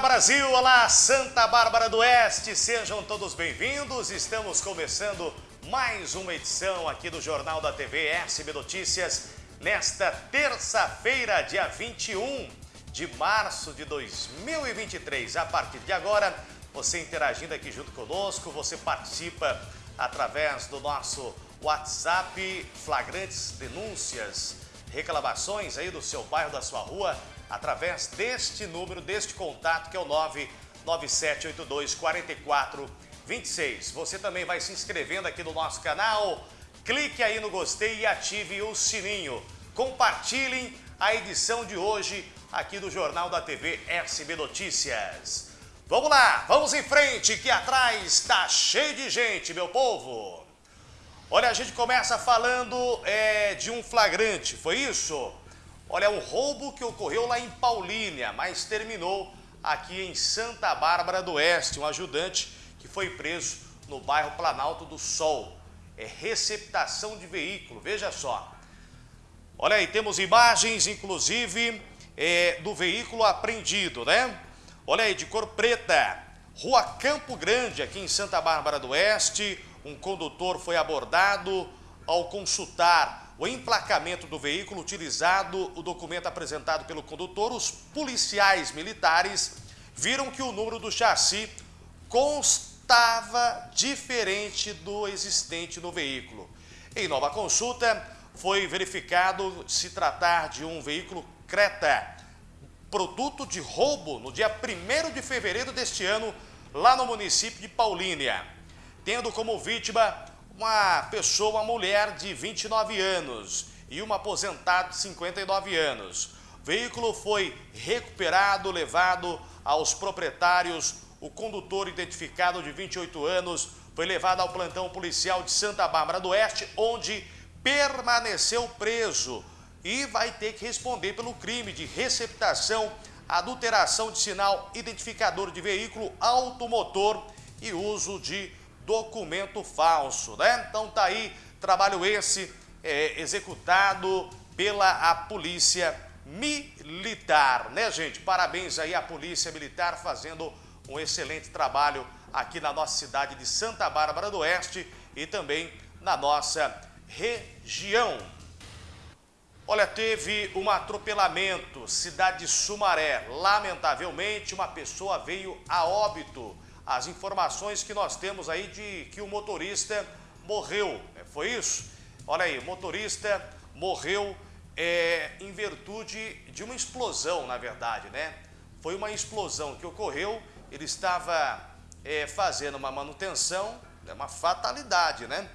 Olá Brasil, olá Santa Bárbara do Oeste, sejam todos bem-vindos. Estamos começando mais uma edição aqui do Jornal da TV SB Notícias nesta terça-feira, dia 21 de março de 2023. A partir de agora, você interagindo aqui junto conosco, você participa através do nosso WhatsApp, flagrantes denúncias, reclamações aí do seu bairro, da sua rua, através deste número, deste contato que é o 99782 4426. Você também vai se inscrevendo aqui no nosso canal, clique aí no gostei e ative o sininho. Compartilhem a edição de hoje aqui do Jornal da TV SB Notícias. Vamos lá, vamos em frente, que atrás está cheio de gente, meu povo. Olha, a gente começa falando é, de um flagrante, foi isso? Olha, um roubo que ocorreu lá em Paulínia, mas terminou aqui em Santa Bárbara do Oeste. Um ajudante que foi preso no bairro Planalto do Sol. É receptação de veículo, veja só. Olha aí, temos imagens, inclusive, é, do veículo apreendido, né? Olha aí, de cor preta, Rua Campo Grande, aqui em Santa Bárbara do Oeste, um condutor foi abordado ao consultar o emplacamento do veículo utilizado, o documento apresentado pelo condutor, os policiais militares viram que o número do chassi constava diferente do existente no veículo. Em nova consulta, foi verificado se tratar de um veículo Creta produto de roubo no dia 1 de fevereiro deste ano, lá no município de Paulínia, tendo como vítima uma pessoa, uma mulher de 29 anos e uma aposentada de 59 anos. O veículo foi recuperado, levado aos proprietários. O condutor, identificado de 28 anos, foi levado ao plantão policial de Santa Bárbara do Oeste, onde permaneceu preso e vai ter que responder pelo crime de receptação, adulteração de sinal identificador de veículo automotor e uso de documento falso, né? Então tá aí, trabalho esse é, executado pela a Polícia Militar, né gente? Parabéns aí à Polícia Militar fazendo um excelente trabalho aqui na nossa cidade de Santa Bárbara do Oeste e também na nossa região. Olha, teve um atropelamento, cidade de Sumaré. Lamentavelmente, uma pessoa veio a óbito. As informações que nós temos aí de que o motorista morreu, é, foi isso? Olha aí, motorista morreu é, em virtude de uma explosão, na verdade, né? Foi uma explosão que ocorreu, ele estava é, fazendo uma manutenção, é uma fatalidade, né?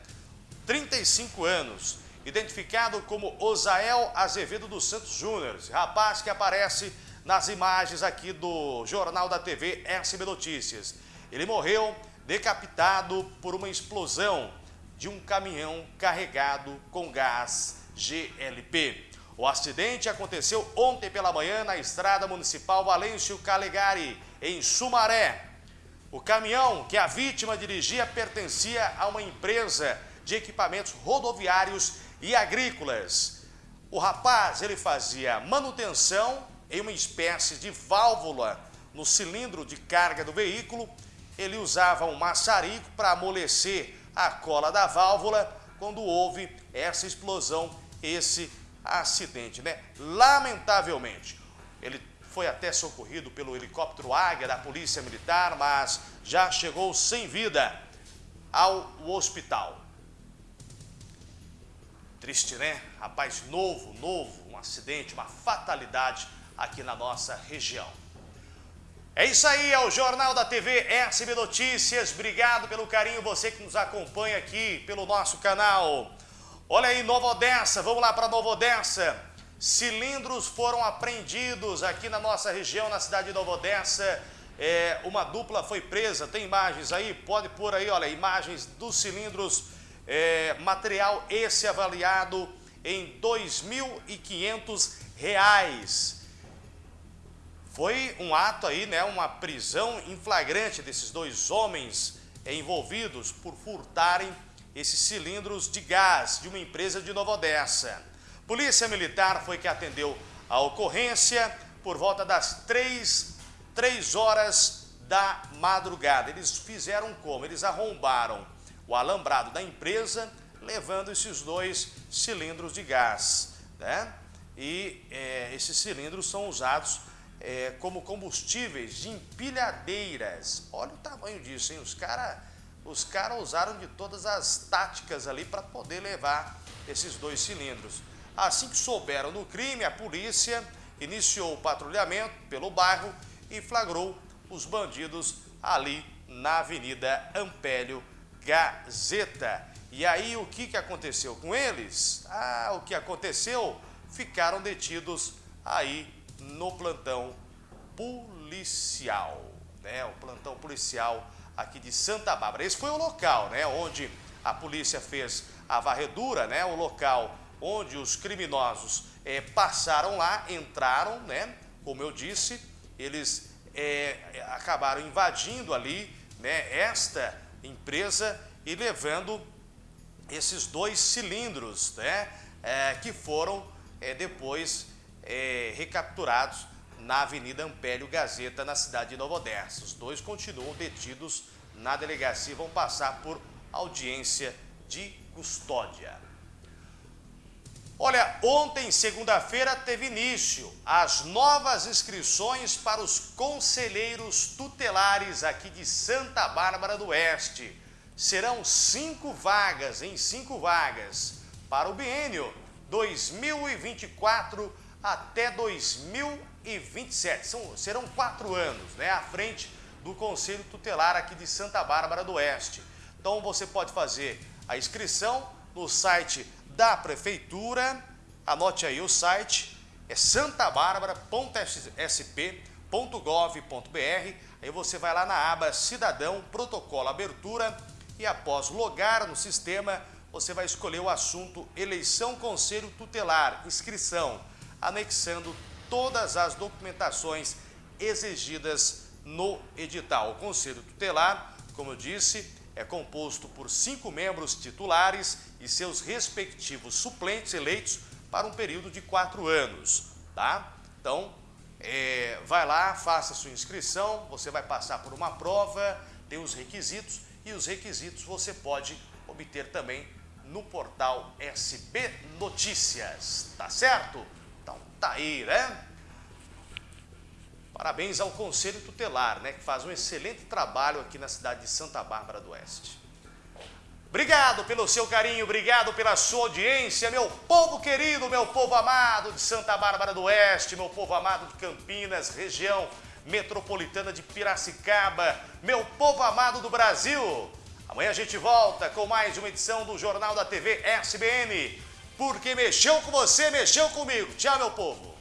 35 anos identificado como Osael Azevedo dos Santos Júnior, rapaz que aparece nas imagens aqui do Jornal da TV SB Notícias. Ele morreu decapitado por uma explosão de um caminhão carregado com gás GLP. O acidente aconteceu ontem pela manhã na estrada municipal Valêncio Calegari, em Sumaré. O caminhão que a vítima dirigia pertencia a uma empresa de equipamentos rodoviários e agrícolas. O rapaz ele fazia manutenção em uma espécie de válvula no cilindro de carga do veículo. Ele usava um maçarico para amolecer a cola da válvula quando houve essa explosão, esse acidente, né? Lamentavelmente, ele foi até socorrido pelo helicóptero Águia da Polícia Militar, mas já chegou sem vida ao hospital. Triste, né? Rapaz novo, novo, um acidente, uma fatalidade aqui na nossa região. É isso aí, é o Jornal da TV SB Notícias. Obrigado pelo carinho, você que nos acompanha aqui pelo nosso canal. Olha aí, Nova Odessa, vamos lá para Nova Odessa. Cilindros foram apreendidos aqui na nossa região, na cidade de Nova Odessa. É, uma dupla foi presa, tem imagens aí? Pode pôr aí, olha, imagens dos cilindros é, material esse avaliado em R$ 2.500. Foi um ato aí, né, uma prisão em flagrante desses dois homens envolvidos por furtarem esses cilindros de gás de uma empresa de Nova Odessa. Polícia Militar foi que atendeu a ocorrência por volta das 3 3 horas da madrugada. Eles fizeram como? Eles arrombaram o alambrado da empresa, levando esses dois cilindros de gás. Né? E é, esses cilindros são usados é, como combustíveis de empilhadeiras. Olha o tamanho disso, hein? Os caras os cara usaram de todas as táticas ali para poder levar esses dois cilindros. Assim que souberam do crime, a polícia iniciou o patrulhamento pelo bairro e flagrou os bandidos ali na Avenida Ampélio Gazeta. E aí o que, que aconteceu com eles? Ah, o que aconteceu? Ficaram detidos aí no plantão policial, né? O plantão policial aqui de Santa Bárbara. Esse foi o local, né, onde a polícia fez a varredura, né, o local onde os criminosos é, passaram lá, entraram, né, como eu disse, eles é, acabaram invadindo ali, né, esta empresa e levando esses dois cilindros, né, é, que foram depois recapturados na Avenida Ampélio Gazeta, na cidade de Nova Odessa. Os dois continuam detidos na delegacia e vão passar por audiência de custódia. Olha, ontem, segunda-feira, teve início as novas inscrições para os conselheiros tutelares aqui de Santa Bárbara do Oeste. Serão cinco vagas, em cinco vagas, para o biênio 2024 até 2027. São, serão quatro anos né, à frente do Conselho Tutelar aqui de Santa Bárbara do Oeste. Então você pode fazer a inscrição no site da Prefeitura, anote aí o site, é santabarbara.sp.gov.br, aí você vai lá na aba Cidadão, Protocolo Abertura e após logar no sistema, você vai escolher o assunto Eleição Conselho Tutelar, inscrição anexando todas as documentações exigidas no edital. O Conselho Tutelar, como eu disse, é composto por cinco membros titulares e seus respectivos suplentes eleitos para um período de quatro anos, tá? Então, é, vai lá, faça sua inscrição, você vai passar por uma prova, tem os requisitos e os requisitos você pode obter também no portal SB Notícias, tá certo? Tá aí, né? Parabéns ao Conselho Tutelar, né, que faz um excelente trabalho aqui na cidade de Santa Bárbara do Oeste. Obrigado pelo seu carinho, obrigado pela sua audiência, meu povo querido, meu povo amado de Santa Bárbara do Oeste, meu povo amado de Campinas, região metropolitana de Piracicaba, meu povo amado do Brasil. Amanhã a gente volta com mais uma edição do Jornal da TV SBN porque mexeu com você, mexeu comigo. Tchau, meu povo.